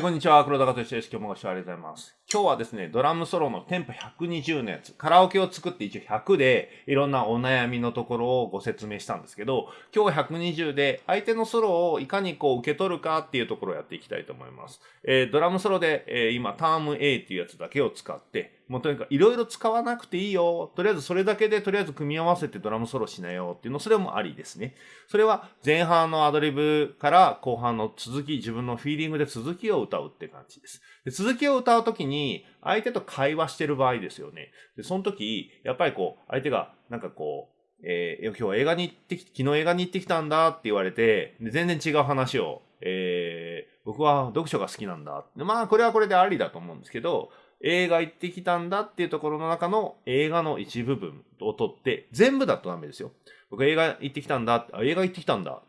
こんにちは、黒田和之です。今日もご視聴ありがとうございます。今日はですね、ドラムソロのテンポ120のやつ、カラオケを作って一応100で、いろんなお悩みのところをご説明したんですけど、今日は120で、相手のソロをいかにこう受け取るかっていうところをやっていきたいと思います。えー、ドラムソロで、えー、今、ターム A っていうやつだけを使って、もうとにかくいろいろ使わなくていいよ。とりあえずそれだけでとりあえず組み合わせてドラムソロしなよっていうの、それもありですね。それは前半のアドリブから後半の続き、自分のフィーリングで続きを歌うって感じです。で続きを歌うときに、相手と会話してる場合ですよね。で、その時、やっぱりこう、相手がなんかこう、えー、今日映画に行ってき、昨日映画に行ってきたんだって言われて、で全然違う話を、えー、僕は読書が好きなんだ。まあ、これはこれでありだと思うんですけど、映画行ってきたんだっていうところの中の映画の一部分を取って、全部だとダメですよ。僕映画行ってきたんだ。あ、映画行ってきたんだ。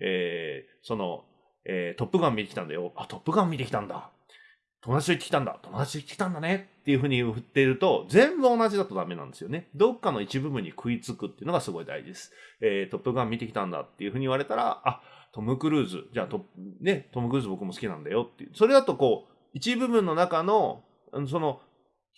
えー、その、えー、トップガン見てきたんだよ。あ、トップガン見てきたんだ。友達と行ってきたんだ。友達と行ってきたんだね。っていうふうに振っていると、全部同じだとダメなんですよね。どっかの一部分に食いつくっていうのがすごい大事です。えー、トップガン見てきたんだっていうふうに言われたら、あ、トム・クルーズ。じゃあト、ね、トム・クルーズ僕も好きなんだよっていう。それだとこう、一部分の中の、その、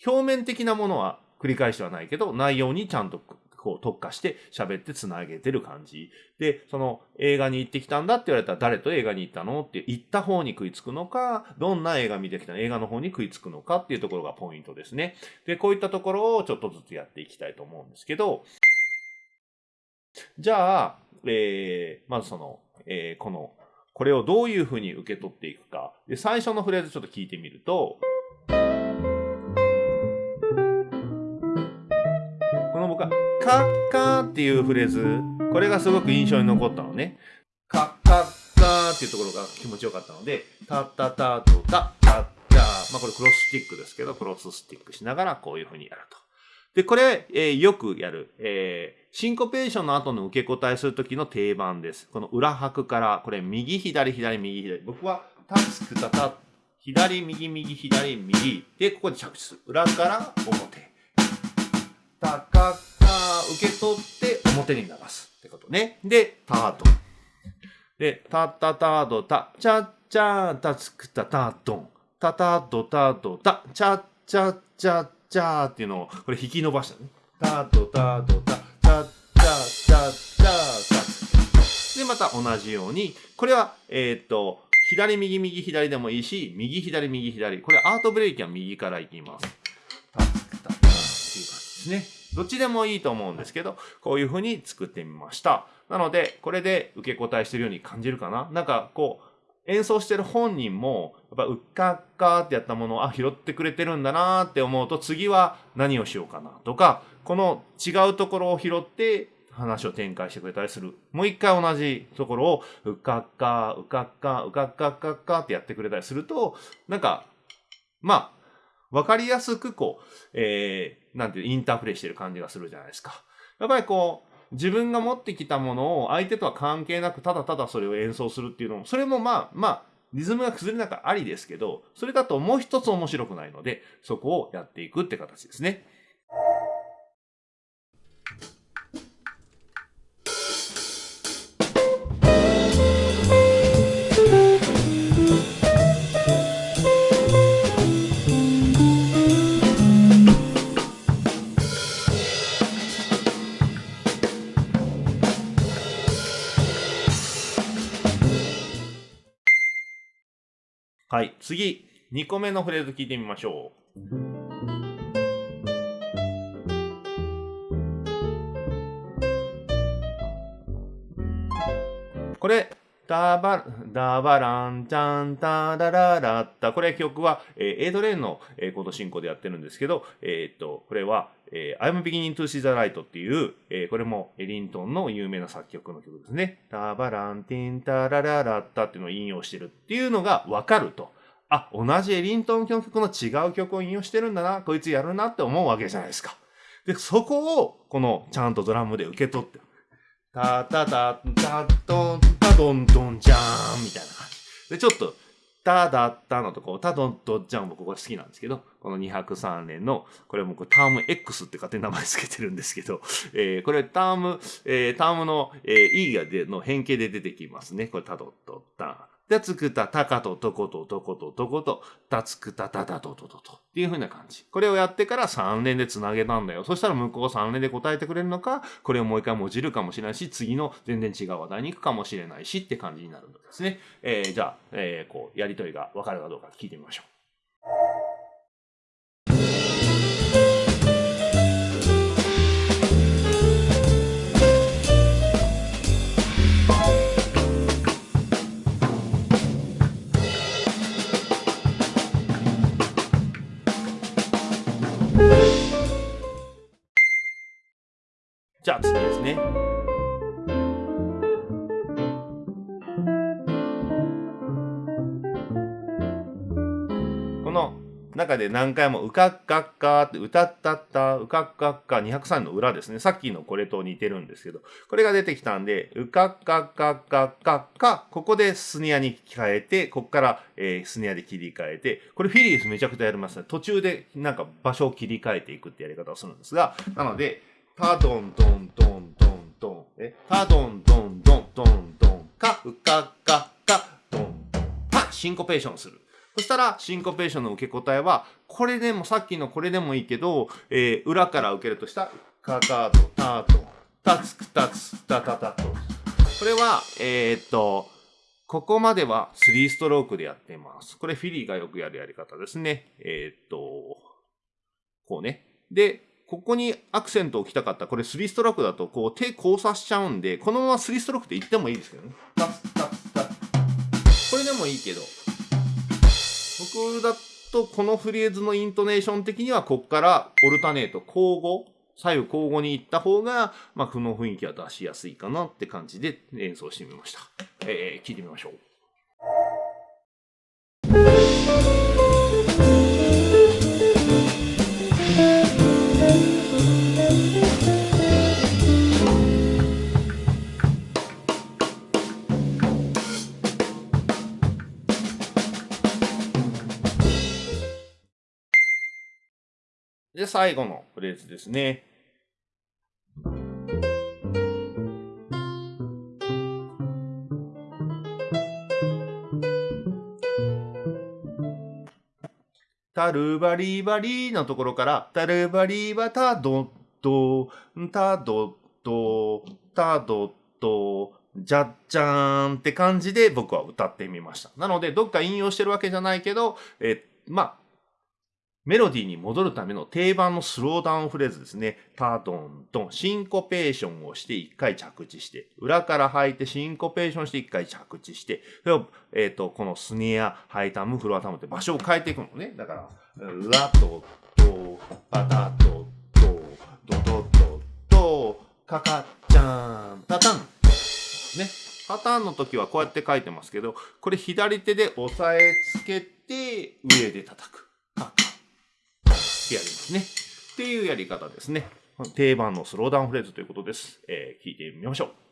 表面的なものは繰り返してはないけど、内容にちゃんとこう特化して喋ってつなげてる感じ。で、その映画に行ってきたんだって言われたら誰と映画に行ったのって言った方に食いつくのか、どんな映画見てきたの映画の方に食いつくのかっていうところがポイントですね。で、こういったところをちょっとずつやっていきたいと思うんですけど、じゃあ、えー、まずその、えー、この、これをどういうふうに受け取っていくか。で、最初のフレーズちょっと聞いてみると、カッカーっていうフレーズ、これがすごく印象に残ったのね。カッカッカーっていうところが気持ちよかったので、タッタタとタッタッタまあこれクロススティックですけど、クロススティックしながらこういうふうにやると。で、これ、えー、よくやる、えー、シンコペーションの後の受け答えするときの定番です。この裏拍から、これ右左左右左。僕はタツクタタ、左右右左右。で、ここで着地する。裏から表。受け取って表に流すってことね。で、タートン。で、タタタードタ、チャッチャータツクタタートン。タタドタドタ、チャッチャッチャッチャーっていうのを、これ引き伸ばしたね。タドタドタ、チャッチャッチャッチャータで、また同じように、これは、えっ、と、左右右左でもいいし、右左右左。これアートブレーキは右からいきます。タツクタタっていう感じですね。どっちでもいいと思うんですけど、こういう風に作ってみました。なので、これで受け答えしてるように感じるかななんかこう、演奏してる本人も、やっぱうっかっかってやったものを、あ、拾ってくれてるんだなって思うと、次は何をしようかなとか、この違うところを拾って話を展開してくれたりする。もう一回同じところを、うっかっか、うかっか、うかっかっかっかってやってくれたりすると、なんか、まあ、わかりやすくこう、えー、なんていう、インタープレイしてる感じがするじゃないですか。やっぱりこう、自分が持ってきたものを相手とは関係なく、ただただそれを演奏するっていうのも、それもまあ、まあ、リズムが崩れなくありですけど、それだともう一つ面白くないので、そこをやっていくって形ですね。はい。次、2個目のフレーズ聞いてみましょう。これ、ダバ、ダバランチャンタダララッタ。これ曲は、えー、エイドレーンの、えー、コード進行でやってるんですけど、えー、っと、これは、えー、I'm beginning to see the light っていう、えー、これもエリントンの有名な作曲の曲ですね。ダバランティンタラララッタっていうのを引用してるっていうのがわかると。あ、同じエリントン曲の違う曲を引用してるんだな、こいつやるなって思うわけじゃないですか。で、そこを、この、ちゃんとドラムで受け取って、タタタタトンタドンドンジャーンみたいな感じ。で、ちょっと、タダッタのとこ、タドンドンジャンもここ好きなんですけど、この203年の、これもターム X って勝手に名前付けてるんですけど、えー、これターム、えー、タームの、えー、E がでの変形で出てきますね。これタドットタン、で、つくた、たかと、とこと、とこと、とこと、たつくた、たたと、ととと。っていう風な感じ。これをやってから3連で繋げたんだよ。そしたら向こう3連で答えてくれるのか、これをもう一回もじるかもしれないし、次の全然違う話題に行くかもしれないしって感じになるんですね。えー、じゃあ、えー、こう、やりとりがわかるかどうか聞いてみましょう。じゃあ次ですね。この中で何回もうかっかっかって歌ったったうかっかっか203の裏ですね。さっきのこれと似てるんですけど、これが出てきたんで、うかっかっかっかっかっか、ここでスネアに変えて、ここから、えー、スネアで切り替えて、これフィリースめちゃくちゃやりますね。途中でなんか場所を切り替えていくってやり方をするんですが、なので、タドンドンドンドンドン。え？タドンドンドンドンドン。カウカカカドンドン。パシンコペーションする。そしたら、シンコペーションの受け答えは、これでも、さっきのこれでもいいけど、えー、裏から受けるとしたら、カカとタと、タツクタツタタタと。これは、えー、っと、ここまでは3ストロークでやっています。これフィリーがよくやるやり方ですね。えー、っと、こうね。で、ここにアクセントを置きたかった。これ3ストロークだと、こう手交差しちゃうんで、このまま3ストロークって言ってもいいですけどね。これでもいいけど、僕だとこのフレーズのイントネーション的には、こっからオルタネート、交互、左右交互に行った方が、まあ、この雰囲気は出しやすいかなって感じで演奏してみました。えー、聞いてみましょう。で、最後のフレーズですね。タルバリバリのところから、タルバリバタドド、タドド、タドド、じゃっじゃーんって感じで僕は歌ってみました。なので、どっか引用してるわけじゃないけど、え、まあ、メロディーに戻るための定番のスローダウンフレーズですね。タドントン、シンコペーションをして一回着地して、裏から吐いてシンコペーションして一回着地して、それを、えっ、ー、と、このスネア、ハイタム、フロアタムって場所を変えていくのね。だから、ラと、と、パタと、と、ドドド、と、カカちゃん、タタン。ね。パターンの時はこうやって書いてますけど、これ左手で押さえつけて、上で叩く。カカってやりますね。っていうやり方ですね。定番のスローダウンフレーズということです。えー、聞いてみましょう。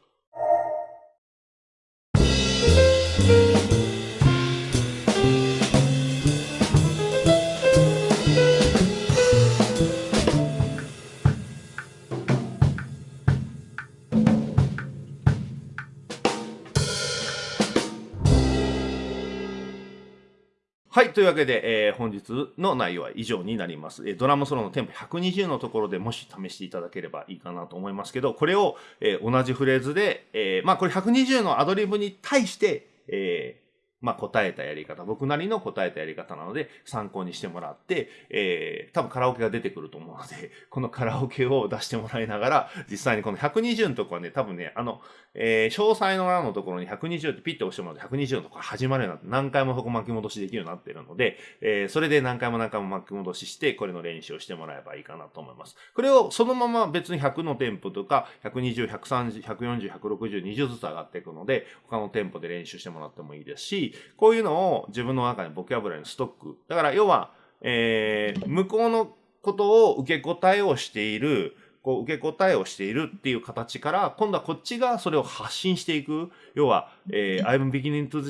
はい。というわけで、えー、本日の内容は以上になります。えー、ドラムソロのテンポ120のところでもし試していただければいいかなと思いますけど、これを、えー、同じフレーズで、え、まあこれ120のアドリブに対して、えまあ、答えたやり方、僕なりの答えたやり方なので、参考にしてもらって、えー、多分カラオケが出てくると思うので、このカラオケを出してもらいながら、実際にこの120のところはね、多分ね、あの、えー、詳細の欄のところに120ってピッと押してもらって、120のところ始まるようになって、何回もそこ巻き戻しできるようになってるので、えー、それで何回も何回も巻き戻しして、これの練習をしてもらえばいいかなと思います。これをそのまま別に100のテンポとか、120、130、140、160、20ずつ上がっていくので、他のテンポで練習してもらってもいいですし、こういうのを自分の中にボキャブラリーのストック。だから要は、えー、向こうのことを受け答えをしている、こう受け答えをしているっていう形から、今度はこっちがそれを発信していく。要は、えー、I'm beginning to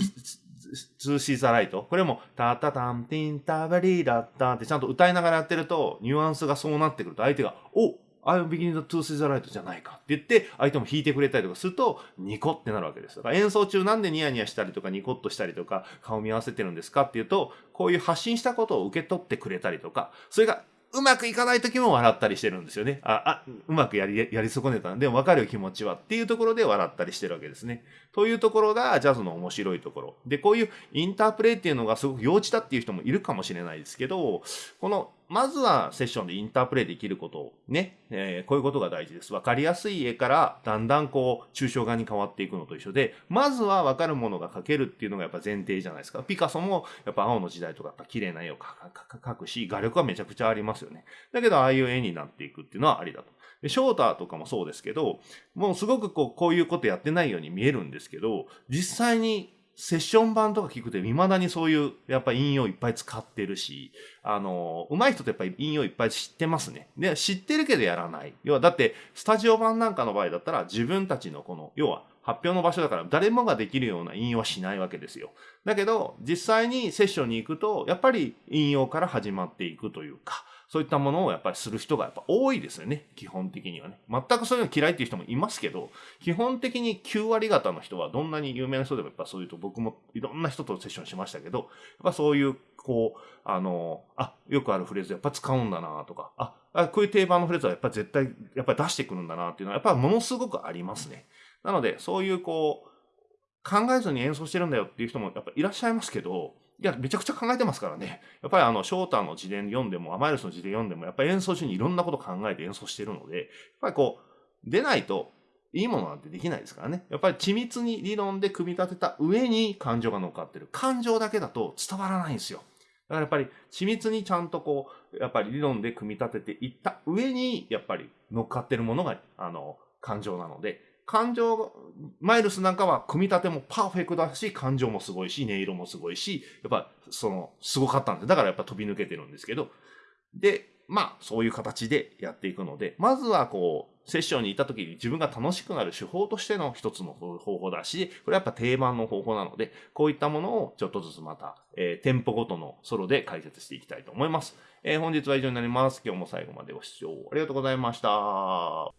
to see the light。これも、タタタンティンタバリーダッタってちゃんと歌いながらやってると、ニュアンスがそうなってくると、相手が、お I'm beginning to see the light じゃないかって言って、相手も弾いてくれたりとかすると、ニコってなるわけです。だから演奏中なんでニヤニヤしたりとかニコッとしたりとか、顔見合わせてるんですかっていうと、こういう発信したことを受け取ってくれたりとか、それがうまくいかない時も笑ったりしてるんですよね。あ、あ、うまくやり、やり損ねたんでも分かる気持ちはっていうところで笑ったりしてるわけですね。というところがジャズの面白いところ。で、こういうインタープレイっていうのがすごく幼稚だっていう人もいるかもしれないですけど、このまずはセッションでインタープレイできることをね、えー、こういうことが大事です。わかりやすい絵からだんだんこう抽象画に変わっていくのと一緒で、まずはわかるものが描けるっていうのがやっぱ前提じゃないですか。ピカソもやっぱ青の時代とかやっぱ綺麗な絵を描くし、画力はめちゃくちゃありますよね。だけどああいう絵になっていくっていうのはありだと。でショーターとかもそうですけど、もうすごくこうこういうことやってないように見えるんですけど、実際にセッション版とか聞くと、未だにそういう、やっぱ引用いっぱい使ってるし、あの、上手い人ってやっぱり引用いっぱい知ってますね。で、知ってるけどやらない。要は、だって、スタジオ版なんかの場合だったら、自分たちのこの、要は、発表の場所だから誰もができるような引用はしないわけですよ。だけど、実際にセッションに行くと、やっぱり引用から始まっていくというか、そういったものをやっぱりする人がやっぱ多いですよね。基本的にはね。全くそういうの嫌いっていう人もいますけど、基本的に9割方の人はどんなに有名な人でもやっぱそういうと僕もいろんな人とセッションしましたけど、やっぱそういう、こう、あの、あ、よくあるフレーズやっぱ使うんだなとか、あ、あこういう定番のフレーズはやっぱ絶対、やっぱり出してくるんだなっていうのはやっぱものすごくありますね。なので、そういうこう、考えずに演奏してるんだよっていう人もやっぱいらっしゃいますけど、いや、めちゃくちゃ考えてますからね。やっぱりあの、ショーターの自伝読んでも、アマイルスの自伝読んでも、やっぱり演奏中にいろんなこと考えて演奏してるので、やっぱりこう、出ないと、いいものなんてできないですからね。やっぱり緻密に理論で組み立てた上に感情が乗っかってる。感情だけだと伝わらないんですよ。だからやっぱり緻密にちゃんとこう、やっぱり理論で組み立てていった上に、やっぱり乗っかってるものが、あの、感情なので、感情、マイルスなんかは組み立てもパーフェクトだし、感情もすごいし、音色もすごいし、やっぱその、すごかったんで、だからやっぱ飛び抜けてるんですけど、で、まあ、そういう形でやっていくので、まずはこう、セッションに行った時に自分が楽しくなる手法としての一つの方法だし、これやっぱ定番の方法なので、こういったものをちょっとずつまた、えー、店舗ごとのソロで解説していきたいと思います。えー、本日は以上になります。今日も最後までご視聴ありがとうございました。